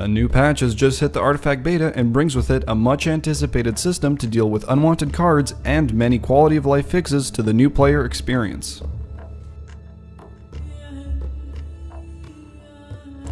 A new patch has just hit the Artifact beta and brings with it a much anticipated system to deal with unwanted cards and many quality of life fixes to the new player experience.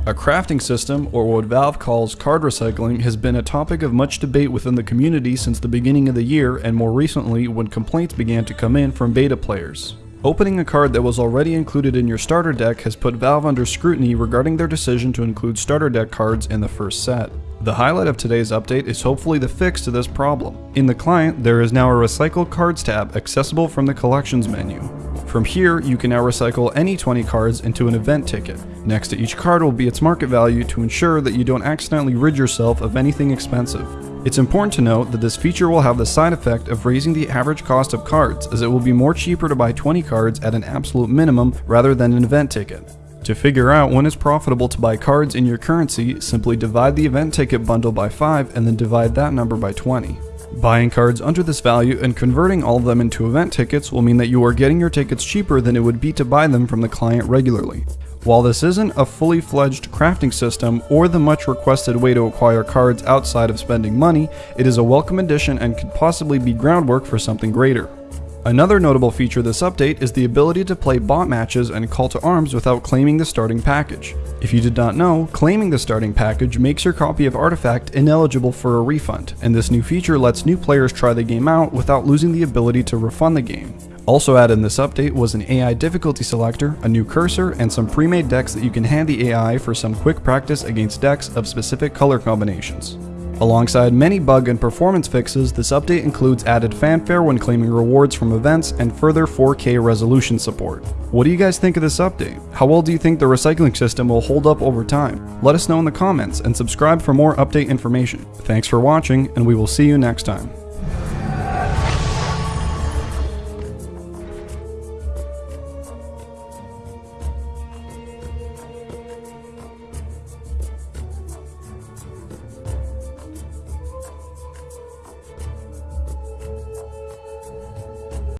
A crafting system, or what Valve calls card recycling, has been a topic of much debate within the community since the beginning of the year and more recently when complaints began to come in from beta players. Opening a card that was already included in your starter deck has put Valve under scrutiny regarding their decision to include starter deck cards in the first set. The highlight of today's update is hopefully the fix to this problem. In the client, there is now a Recycle Cards tab accessible from the Collections menu. From here, you can now recycle any 20 cards into an event ticket. Next to each card will be its market value to ensure that you don't accidentally rid yourself of anything expensive. It's important to note that this feature will have the side effect of raising the average cost of cards, as it will be more cheaper to buy 20 cards at an absolute minimum rather than an event ticket. To figure out when it's profitable to buy cards in your currency, simply divide the event ticket bundle by 5 and then divide that number by 20. Buying cards under this value and converting all of them into event tickets will mean that you are getting your tickets cheaper than it would be to buy them from the client regularly. While this isn't a fully fledged crafting system or the much requested way to acquire cards outside of spending money, it is a welcome addition and could possibly be groundwork for something greater. Another notable feature of this update is the ability to play bot matches and call to arms without claiming the starting package. If you did not know, claiming the starting package makes your copy of Artifact ineligible for a refund, and this new feature lets new players try the game out without losing the ability to refund the game. Also added in this update was an AI difficulty selector, a new cursor, and some pre-made decks that you can hand the AI for some quick practice against decks of specific color combinations. Alongside many bug and performance fixes, this update includes added fanfare when claiming rewards from events and further 4K resolution support. What do you guys think of this update? How well do you think the recycling system will hold up over time? Let us know in the comments and subscribe for more update information. Thanks for watching and we will see you next time.